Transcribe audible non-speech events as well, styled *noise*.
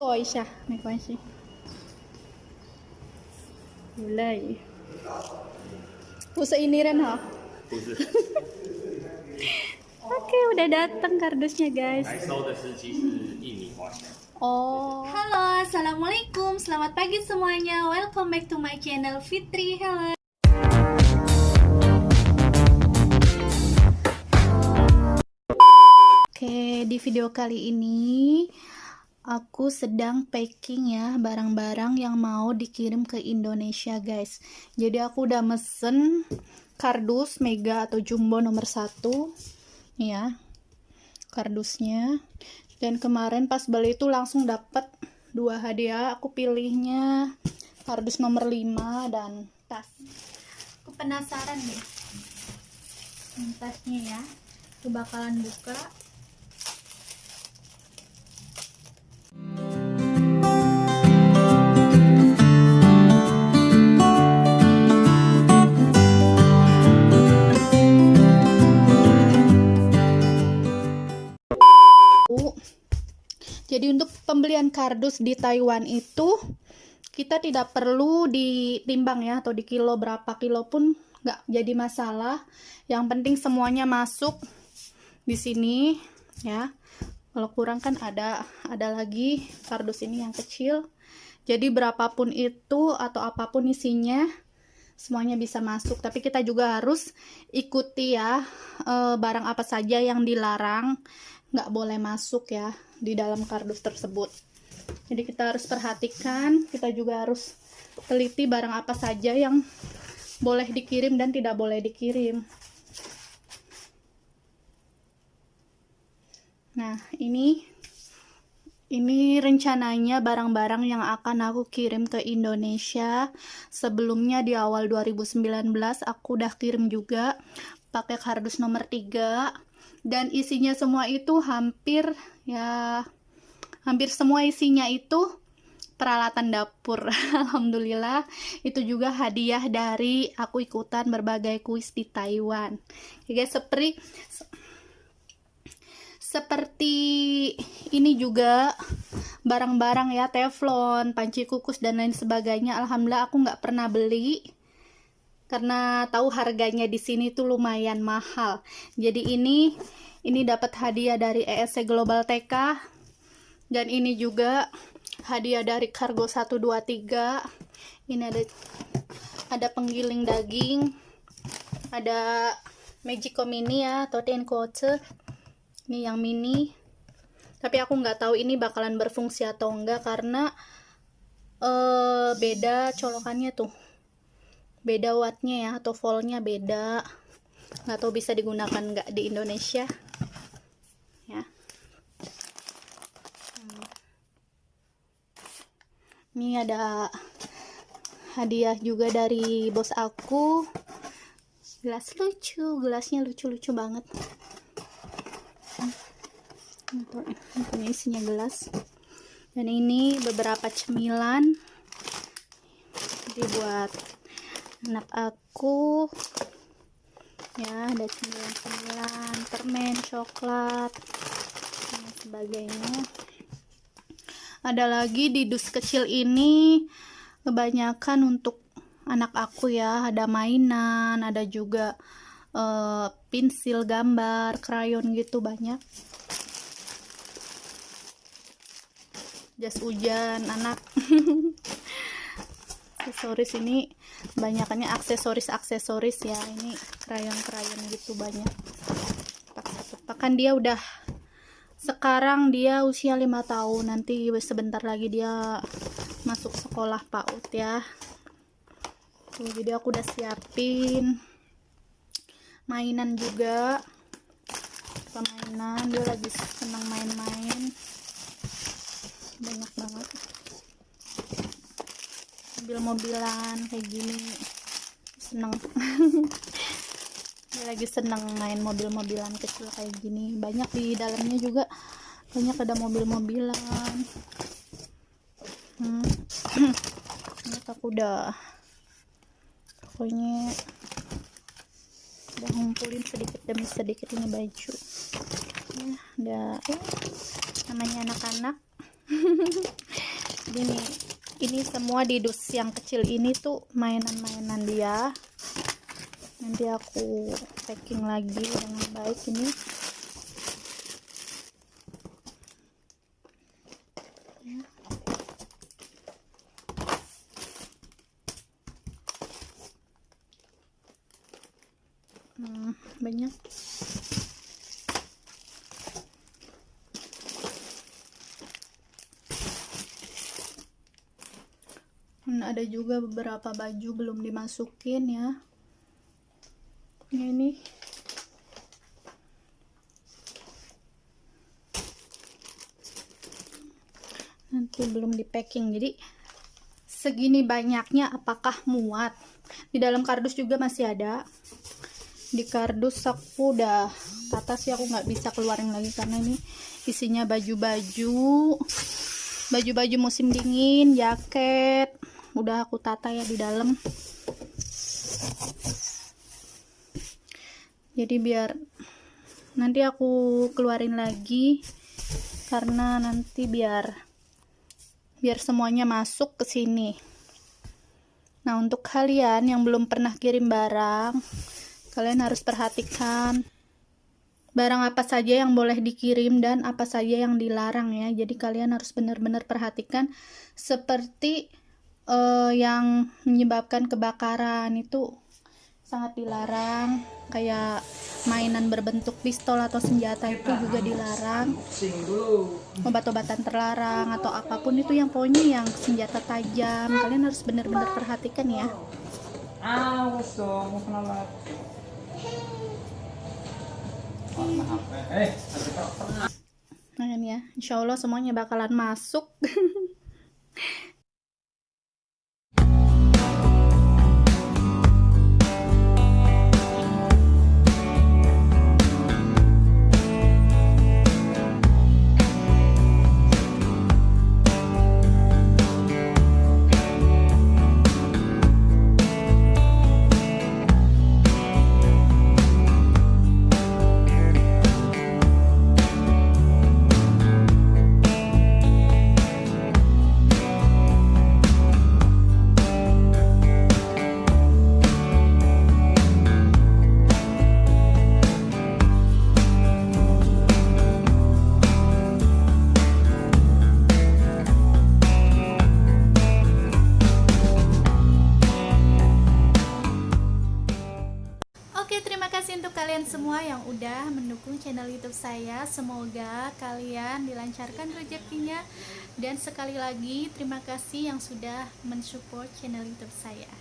Coisa, me conhece. Ha. *laughs* Oke, okay, udah datang kardusnya guys. Oh. Halo, assalamualaikum. Selamat pagi semuanya. Welcome back to my channel Fitri. Halo. Oke, okay, di video kali ini aku sedang packing ya barang-barang yang mau dikirim ke Indonesia guys. Jadi aku udah mesen kardus mega atau jumbo nomor satu, ya kardusnya. Dan kemarin pas beli itu langsung dapat dua hadiah. Aku pilihnya kardus nomor 5 dan tas. Aku penasaran nih. Tasnya ya. Aku bakalan buka. Pembelian kardus di Taiwan itu kita tidak perlu ditimbang ya atau di kilo berapa kilo pun nggak jadi masalah. Yang penting semuanya masuk di sini ya. Kalau kurang kan ada ada lagi kardus ini yang kecil. Jadi berapapun itu atau apa pun isinya semuanya bisa masuk. Tapi kita juga harus ikuti ya eh, barang apa saja yang dilarang nggak boleh masuk ya di dalam kardus tersebut. Jadi kita harus perhatikan, kita juga harus teliti barang apa saja yang boleh dikirim dan tidak boleh dikirim. Nah, ini ini rencananya barang-barang yang akan aku kirim ke Indonesia. Sebelumnya di awal 2019 aku udah kirim juga pakai kardus nomor 3 dan isinya semua itu hampir ya hampir semua isinya itu peralatan dapur. *laughs* Alhamdulillah itu juga hadiah dari aku ikutan berbagai kuis di Taiwan. Ya guys seperti seperti ini juga barang-barang ya teflon panci kukus dan lain sebagainya. Alhamdulillah aku nggak pernah beli karena tahu harganya di sini tuh lumayan mahal. Jadi ini ini dapat hadiah dari ESC Global TK dan ini juga hadiah dari Cargo 123. Ini ada ada penggiling daging, ada Magico Mini ya atau Tenkoce. Ini yang mini. Tapi aku nggak tahu ini bakalan berfungsi atau enggak karena uh, beda colokannya tuh beda wattnya ya atau voltnya beda. Nggak tahu bisa digunakan nggak di Indonesia. Ya. Hmm. ini ada hadiah juga dari bos aku. Gelas lucu gelasnya lucu-lucu banget. Ini isinya gelas. Dan ini beberapa cemilan. Dibuat anak aku ya ada cemilan-cemilan permen coklat dan sebagainya. Ada lagi di dus kecil ini kebanyakan untuk anak aku ya. Ada mainan ada juga uh, pensil gambar krayon gitu banyak. Jas hujan anak *laughs* aksesoris ini banyakannya aksesoris-aksesoris ya. Ini krayon-krayon gitu banyak. Kan dia udah sekarang dia usia lima tahun. Nanti sebentar lagi dia masuk sekolah PAUD ya. Tuh, jadi aku udah siapin mainan juga. Permainan dia lagi senang main-main. Banyak banget mobil-mobilan kayak gini. Seneng. Lagi seneng main mobil-mobilan kecil kayak gini. Banyak di dalamnya juga. Banyak ada mobil-mobilan. Hmm. ini aku udah pokoknya udah ngumpulin sedikit demi sedikit ini baju. Ya udah. Eh, namanya anak-anak. *laughs* Ini ini semua di dus yang kecil ini tuh mainan-mainan dia nanti aku packing lagi dengan baik ini. Hmm, banyak Ada juga beberapa baju belum dimasukin ya. Ini. Nanti belum di packing jadi segini banyaknya apakah muat? Di dalam kardus juga masih ada. Di kardus aku udah tata sih aku nggak bisa keluarin lagi karena ini isinya baju-baju. Baju-baju musim dingin jaket udah aku tata ya di dalam. Jadi biar nanti aku keluarin lagi karena nanti biar biar semuanya masuk ke sini. Nah untuk kalian yang belum pernah kirim barang kalian harus perhatikan barang apa saja yang boleh dikirim dan apa saja yang dilarang ya. Jadi kalian harus benar-benar perhatikan seperti uh, yang menyebabkan kebakaran itu sangat dilarang. Kayak mainan berbentuk pistol atau senjata itu juga dilarang. Obat-obatan terlarang atau apa pun itu yang pokoknya yang senjata tajam. Kalian harus benar-benar perhatikan ya. Awas dong, mau kena lat. Nah ya. Insya Allah semuanya bakalan masuk *laughs* saya. Semoga kalian dilancarkan rezekinya dan sekali lagi terima kasih yang sudah mensupport channel YouTube saya.